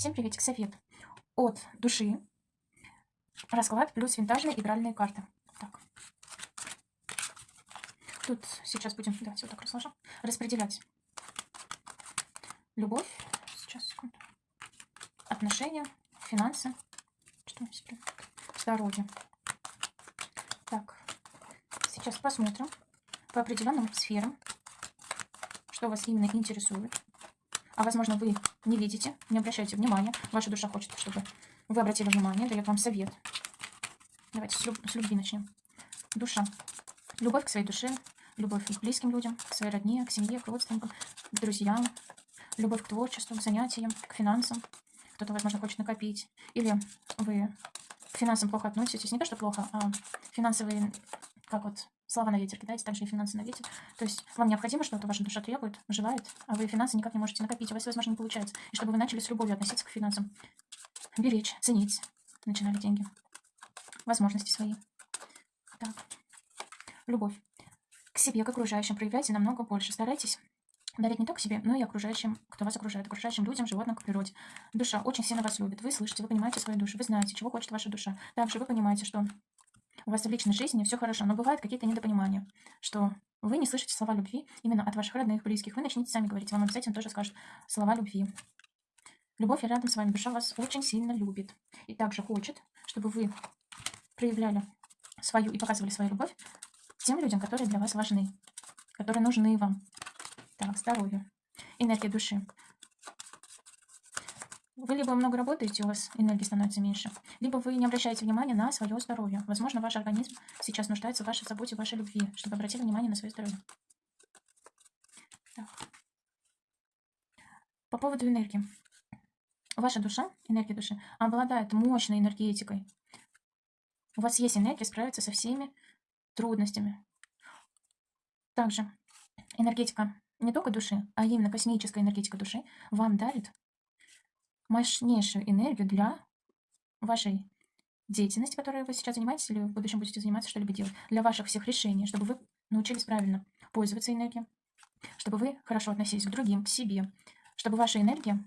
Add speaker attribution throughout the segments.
Speaker 1: Всем приветик, совет от души. Расклад плюс винтажные игральные карты. Так. Тут сейчас будем, давайте вот так разложим, распределять. Любовь, сейчас, секунду, отношения, финансы, что мы себе, здоровье. Так, сейчас посмотрим по определенным сферам, что вас именно интересует. А возможно вы не видите, не обращайте внимания. Ваша душа хочет, чтобы вы обратили внимание, дает вам совет. Давайте с, люб с любви начнем. Душа. Любовь к своей душе, любовь к близким людям, к своей родне, к семье, к родственникам, к друзьям, любовь к творчеству, к занятиям, к финансам. Кто-то, возможно, хочет накопить. Или вы к финансам плохо относитесь. Не то, что плохо, а финансовые, как вот слова на ветер кидаете, также и финансы на ветер. То есть вам необходимо что-то, ваша душа требует, желает, а вы финансы никак не можете накопить, у вас, возможно, не получается. И чтобы вы начали с любовью относиться к финансам, беречь, ценить, начинали деньги, возможности свои. Так, любовь. К себе, к окружающим проявляйте намного больше. Старайтесь дарить не только себе, но и окружающим, кто вас окружает, окружающим людям, животным, к природе. Душа очень сильно вас любит. Вы слышите, вы понимаете свою душу, вы знаете, чего хочет ваша душа. Также вы понимаете, что у вас в личной жизни все хорошо, но бывают какие-то недопонимания, что вы не слышите слова любви именно от ваших родных, близких. Вы начнете сами говорить, вам обязательно тоже скажут слова любви. Любовь рядом с вами, душа вас очень сильно любит. И также хочет, чтобы вы проявляли свою и показывали свою любовь тем людям, которые для вас важны, которые нужны вам. Так, здоровье. Энергия души. Вы либо много работаете, у вас энергии становится меньше, либо вы не обращаете внимания на свое здоровье. Возможно, ваш организм сейчас нуждается в вашей заботе, в вашей любви, чтобы обратили внимание на свое здоровье. Так. По поводу энергии. Ваша душа, энергия души, обладает мощной энергетикой. У вас есть энергия справиться со всеми трудностями. Также энергетика не только души, а именно космическая энергетика души вам дарит мощнейшую энергию для вашей деятельности, которой вы сейчас занимаетесь, или в будущем будете заниматься, что-либо делать, для ваших всех решений, чтобы вы научились правильно пользоваться энергией, чтобы вы хорошо относились к другим, к себе, чтобы ваша энергия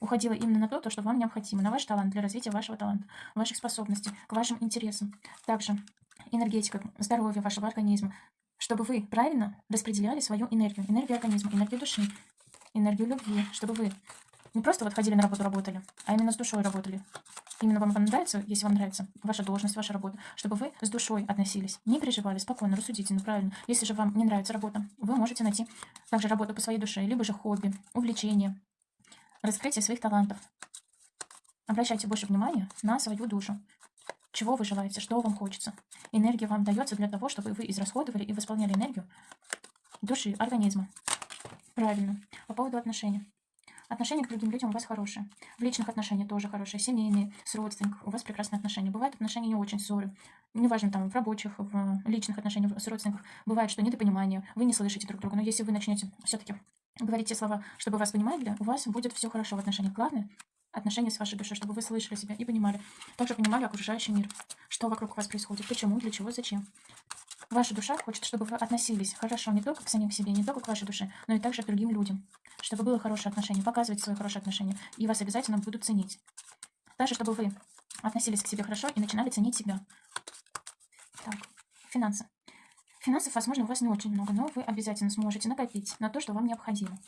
Speaker 1: уходила именно на то, то, что вам необходимо, на ваш талант, для развития вашего таланта, ваших способностей, к вашим интересам. Также энергетика, здоровье вашего организма, чтобы вы правильно распределяли свою энергию, энергию организма, энергию души, энергию любви, чтобы вы не просто вот ходили на работу, работали, а именно с душой работали. Именно вам нравится, если вам нравится ваша должность, ваша работа, чтобы вы с душой относились, не переживали, спокойно, рассудительно, правильно. Если же вам не нравится работа, вы можете найти также работу по своей душе, либо же хобби, увлечение, раскрытие своих талантов. Обращайте больше внимания на свою душу. Чего вы желаете, что вам хочется. Энергия вам дается для того, чтобы вы израсходовали и восполняли энергию души, организма. Правильно. По поводу отношений. Отношения к другим людям у вас хорошие. В личных отношениях тоже хорошие. Семейные, с родственниками. У вас прекрасные отношения. Бывают отношения не очень ссоры. Неважно, там, в рабочих, в личных отношениях с родственниками. Бывает, что недопонимание. Вы не слышите друг друга. Но если вы начнете все-таки говорить те слова, чтобы вас понимали, у вас будет все хорошо в отношениях. Главное, отношения с вашей душой, чтобы вы слышали себя и понимали. Также понимали окружающий мир. Что вокруг вас происходит, почему, для чего, зачем. Ваша душа хочет, чтобы вы относились хорошо не только к самим себе, не только к вашей душе, но и также к другим людям. Чтобы было хорошее отношение, показывать свои хорошие отношения. И вас обязательно будут ценить. Также, чтобы вы относились к себе хорошо и начинали ценить себя. Так, финансы. Финансов, возможно, у вас не очень много, но вы обязательно сможете накопить на то, что вам необходимо.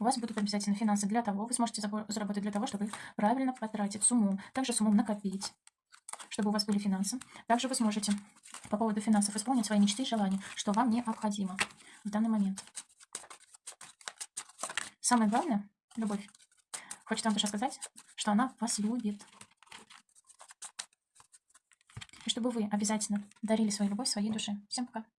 Speaker 1: У вас будут обязательно финансы для того, вы сможете заработать для того, чтобы правильно потратить с умом, также с умом накопить чтобы у вас были финансы. Также вы сможете по поводу финансов исполнить свои мечты и желания, что вам необходимо в данный момент. Самое главное – любовь. Хочет вам душа сказать, что она вас любит. И чтобы вы обязательно дарили свою любовь своей душе. Всем пока.